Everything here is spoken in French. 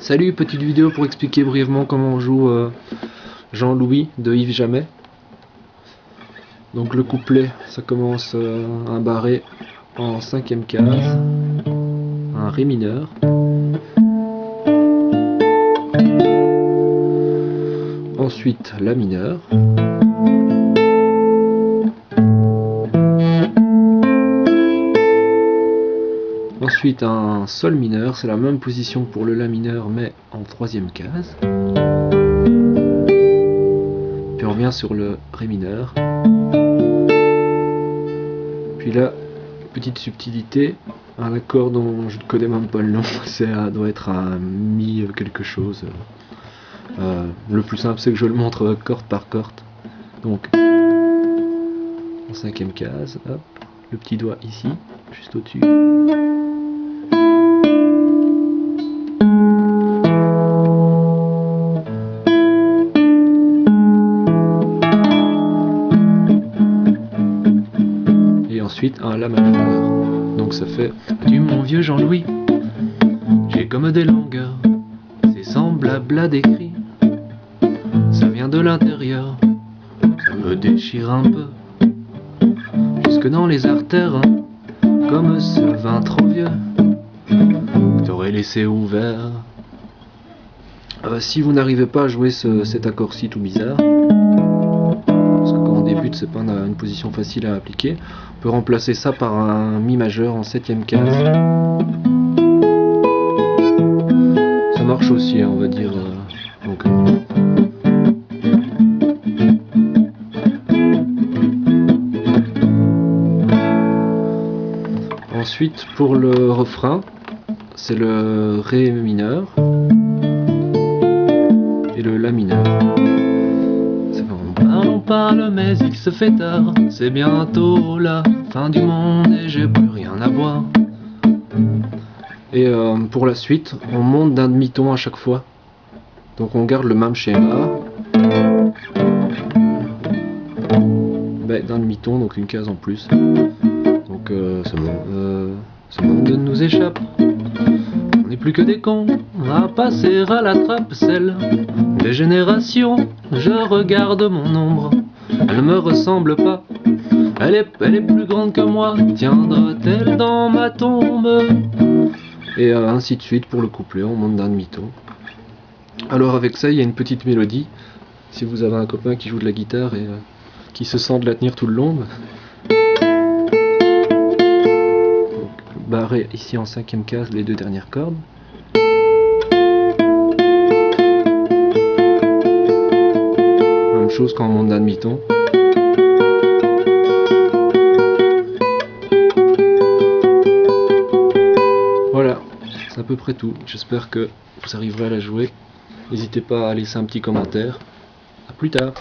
Salut, petite vidéo pour expliquer brièvement comment on joue euh, Jean-Louis de Yves Jamais. Donc le couplet, ça commence euh, un barré en cinquième case, un ré mineur. Ensuite la mineure. Ensuite un sol mineur, c'est la même position pour le la mineur mais en troisième case. Puis on revient sur le ré mineur. Puis là, petite subtilité, un accord dont je ne connais même pas le nom, ça doit être un mi quelque chose. Euh, le plus simple c'est que je le montre corde par corde. Donc en cinquième case, hop, le petit doigt ici, juste au-dessus. Ensuite un La majeur. Donc ça fait Du mon vieux Jean-Louis, j'ai comme des longueurs, c'est semblable à des cris. Ça vient de l'intérieur, ça me déchire un peu, jusque dans les artères, hein, comme ce vin trop vieux, t'aurais laissé ouvert. Euh, si vous n'arrivez pas à jouer cet accord-ci tout bizarre, c'est pas une, position facile à appliquer. On peut remplacer ça par un Mi majeur en septième case. Ça marche aussi, hein, on va dire. Euh, euh. Ensuite, pour le refrain, c'est le Ré mineur et le La mineur parle mais il se fait tard. C'est bientôt la fin du monde et j'ai plus rien à voir. Et euh, pour la suite, on monte d'un demi-ton à chaque fois. Donc on garde le même schéma. Ben, D'un demi-ton, donc une case en plus. Donc euh, ce, euh, monde nous échappe On n'est plus que des cons. À passer à la trappe celle des générations. Je regarde mon ombre elle ne me ressemble pas. Elle est, plus grande que moi, tiendra-t-elle dans ma tombe? Et ainsi de suite pour le couplet, on monte d'un demi-ton. Alors avec ça, il y a une petite mélodie. Si vous avez un copain qui joue de la guitare et euh, qui se sent de la tenir tout le long. barré ici en cinquième case les deux dernières cordes. Chose d'un demi-ton. Voilà, c'est à peu près tout. J'espère que vous arriverez à la jouer. N'hésitez pas à laisser un petit commentaire. A plus tard